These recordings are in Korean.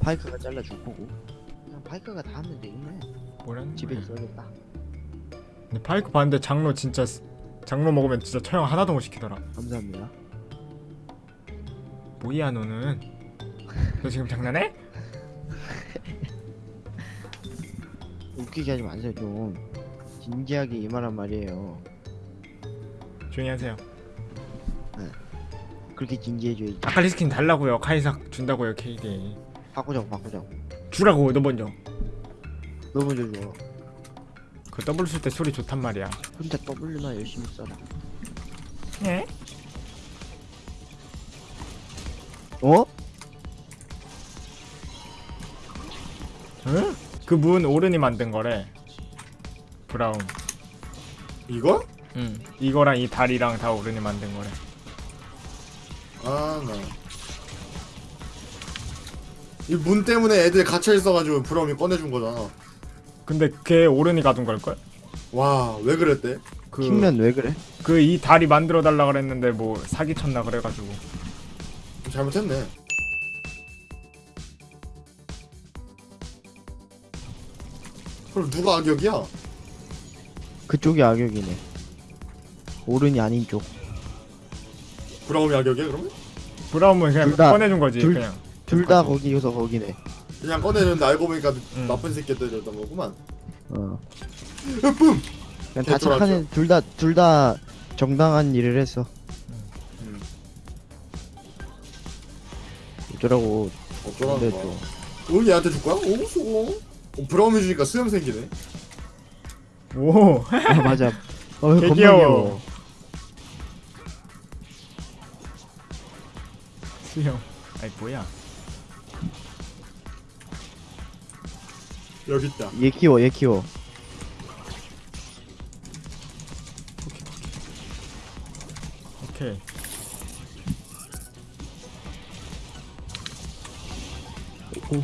파이크가 잘라줄 거고. 그냥 파이크가 다 하면 되겠네. 뭐라는 집에 거야? 있어야겠다. 근데 파이크 봤는데 장로 진짜 스- 장로 먹으면 진짜 처형 하나도 못 시키더라. 감사합니다. 뭐야 너는? 너 지금 장난해? 웃기게 하지 마세요 좀. 진지하게 이 말한 말이에요. 조용히 하세요. 그렇게 진지해줘야지. 아칼리 스킨 달라고요. 카이삭 준다고요 KD 바꾸자고 바꾸자고 주라고 너 먼저 너 먼저 줘그 더블 쓸때 소리 좋단 말이야 혼자 W만 열심히 써라 예? 어? 응? 그 문 오른이 만든 거래 브라운 이거? 응 이거랑 이 다리랑 다 오른이 만든 거래 아, 나. 이 문 때문에 애들 갇혀 있어가지고 브라움이 꺼내준 거잖아. 근데 걔 오른이 가둔 걸걸? 와, 왜 그랬대? 그 킹면 왜 그래? 그 이 다리 만들어 달라 그랬는데 뭐 사기 쳤나 그래가지고 잘못했네. 그럼 누가 악역이야? 그쪽이 악역이네 오른이 아닌 쪽 브라움이 악역이야 그러면? 브라움은 그냥 둘 다- 꺼내준 거지 둘- 그냥 둘 다 거기서 거기네 그냥 꺼내는데 알고 보니까 응. 나쁜 새끼들이었던 거구만. 어 뿜! 그냥 다 개쫄았죠. 착한 애둘다 둘 다 정당한 일을 했어 음, 어쩌라고 어쩌라는 근데 거야. 또 어, 얘한테 줄 거야? 오, 수고. 어, 브라움이 주니까 수염 생기네. 오 아 맞아 어개 겁나 귀여워. 귀여워 수영 아이 뭐야 여기 있다. 얘 키워 얘 키워 오케이 오.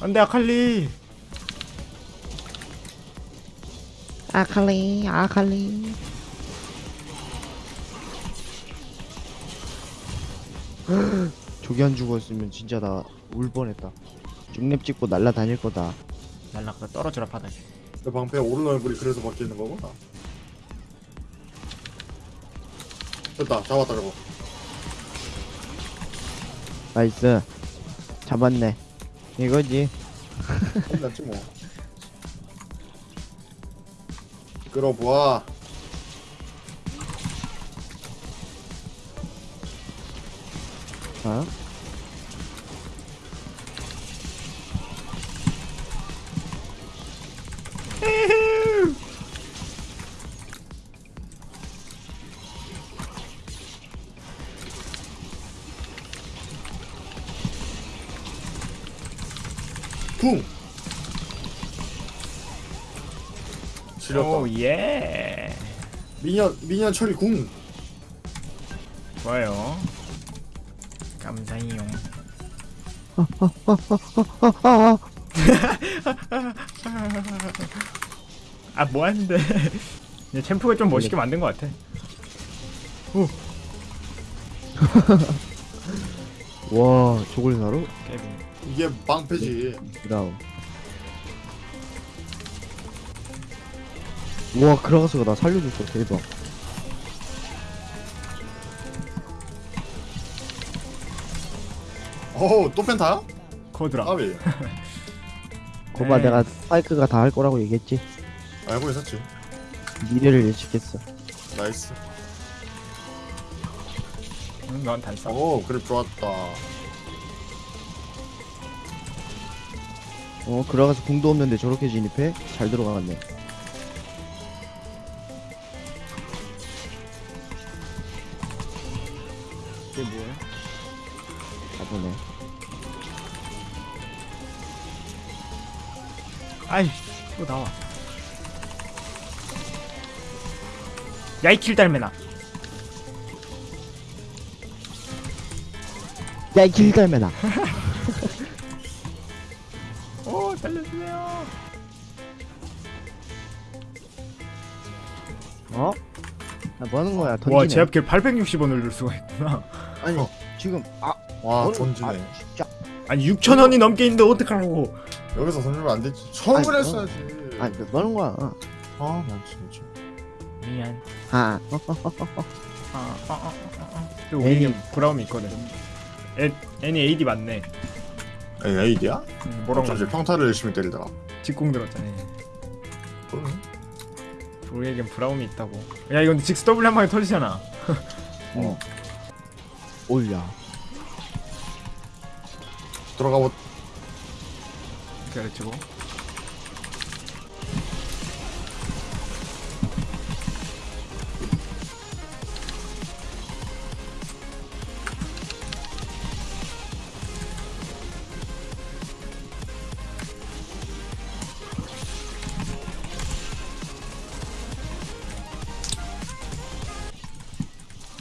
안돼 아칼리 아칼리 아칼리 저기 안 죽었으면 진짜 나 울 뻔했다 중랩 찍고 날라다닐 거다 날라가 떨어져라 바닥에 내 방패 오른 얼굴이 그래서 바뀌는 거구나. 됐다, 잡았다 저거. nice 잡았네 이거지 끝났지 뭐. 끌어보아. 어? 쿵. 지렸다. 오 예 미니언 미니언 처리 궁. 좋아요 감사해요. 아 뭐하는데? 챔프가 좀 멋있게 만든 것 같아. 와 저걸 사러? 이게 방패지. 브라운 우와 크라가스가 나 살려줬어. 대박 어우 또 펜타야? 코드라 아왜? 거봐 에이. 내가 스파이크가 다 할 거라고 얘기했지 알고 있었지. 미래를 예측했어 나이스. 응, 넌 단싸 오 그립 좋았다. 어 크라가스 궁도 없는데 저렇게 진입해? 잘 들어가겠네 아이 또 나와 야이 킬 달매나 야이 길달매나 오 살려주세요 어? 아, 뭐 하는 거야? 던지네. 와 제압길 860원 올릴 수가 있구나 아니 어. 지금 아 와 던지네. 아, 진짜. 아니 6천 원이 넘게 있는데 어떡하라고 여기서 던지면 안 되지. 처음을 아니, 했어야지. 아니 뭐 하는 거야? 아, 나 진짜. 미안 아 어, 또 우리는 브라움이 있거든 애, 애니 AD 맞네 에이, 에이디야? 음, 뭐라고 어쩐지 평타를 열심히 때리더라. 직공 들었잖아 그러네. 우리에겐 브라움이 있다고 야 이건 직스 W 한 방에 터지잖아 어. 올려. 들어가 보. 가르치고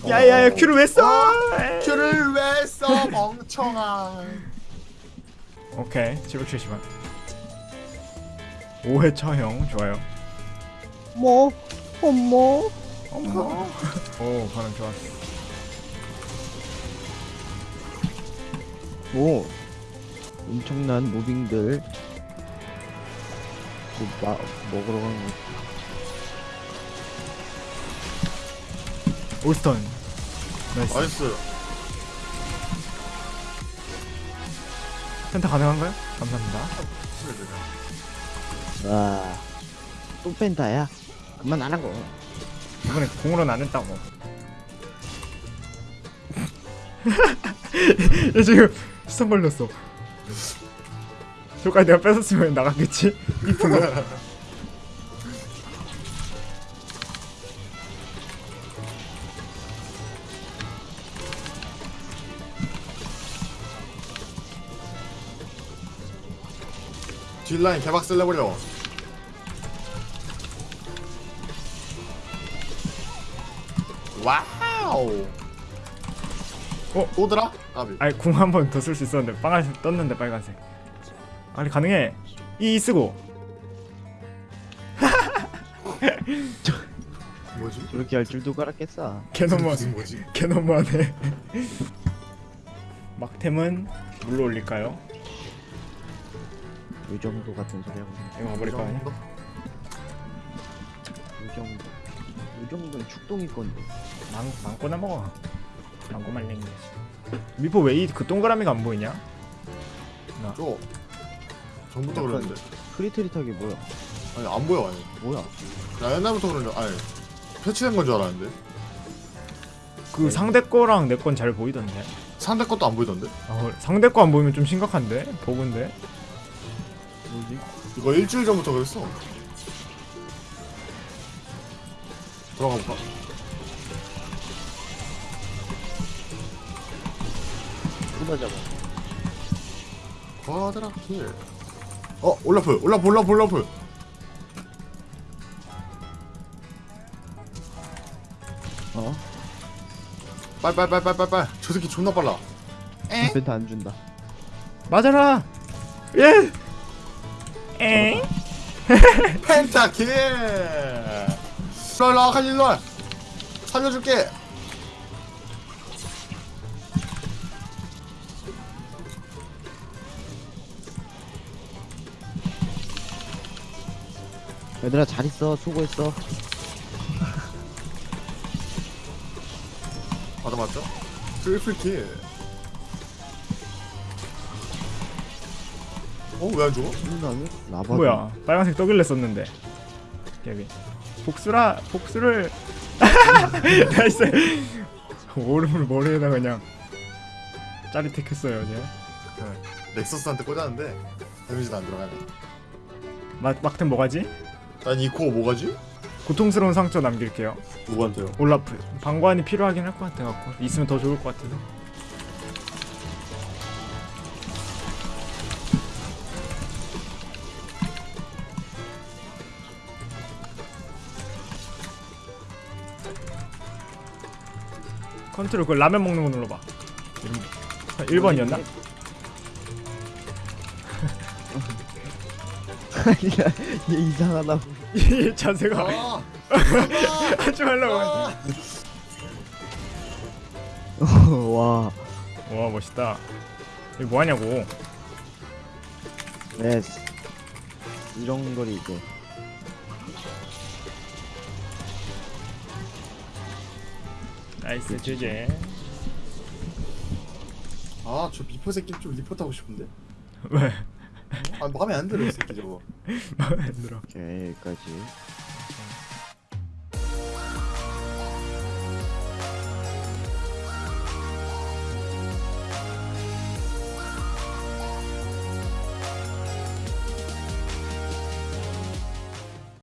야야야 큐를 왜 써? 큐를 왜 써, 멍청아. 오케이 770원. 5회 처형. 좋아요. 뭐? 어머. 어머 오 반응 좋았어 오. 엄청난 무빙들. 그 마, 먹으러 가는 거. 올스턴. 나이스. 나이스. 센터 가능한가요? 감사합니다 와. 또 펜타야? 그만 안 하고. 이번에 공으로는 안 했다고 얘 지금 수선 걸렸어 저까지 내가 뺏었으면 나갔겠지? 이프로 뒷라인 개박살 내버려. 와우. 어? 오더라? 아비. 아니 궁 한 번 더 쓸 수 있었는데 빨간색 떴는데 빨간색 아니 가능해 이 쓰고 뭐지? 저렇게 할 줄도 깔았겠어. 개 너무 무슨 뭐지? 개 너무하네 막템은 물로 올릴까요? 요 정도 같은 소리 하고. 이거 가버릴까 그냥? 요 정도. 요 정도는 축동이 건데. 망, 망고나 먹어 망고 말랭이 미포 왜 이 그 동그라미가 안 보이냐? 저 전부터 약간- 그랬는데 흐릿흐릿하게 뭐야? 아니 안 보여 아니 뭐야? 나 옛날부터 그런데 아니 패치된 건 줄 알았는데 그 상대 거랑 내 건 잘 보이던데 상대 것도 안 보이던데 아, 상대 거 안 보이면 좀 심각한데? 버그인데? 뭐지? 이거 일주일 전부터 그랬어 들어가 볼까? 쏟아잡아. 과드라킬 어 올라프 올라프 올라프 올라프 어? 빨빨빨빨빨빨 저 새끼 존나 빨라 펜타 안 준다. 맞아라! 예! 에? 펜타킬 일로와 칼 일로와 살려줄게 얘들아 잘 있어. 수고했어. 맞아 맞죠? 트리플 킬 어? 왜 안 죽어? 라바. 뭐야 빨간색 떠길래 썼는데 깨비 복수라 복수를 나이스 오름을 머리에다 그냥 짜릿했겠어요 어제 넥서스한테 꽂았는데 데미지도 안 들어가네 막, 막템 뭐가지? 난 이 코어 뭐가지? 고통스러운 상처 남길게요 누구한테요? 올라프 방관이 필요하긴 할 것 같아갖고 있으면 더 좋을 것 같아서 컨트롤 그 라면 먹는 거 눌러봐 1번이었나? 아니야 얘 이상하다 이 자세가 아, 하지 말라고 아. 와. 와 멋있다. 이거 뭐하냐고. 네 이런 거리 이제. nice 제제. 아 저 미포 새끼 좀 리포트 하고 싶은데. 왜? 아 마음에 안 들어 이 새끼 저거. 마음에 안 들어. 오케이 여기까지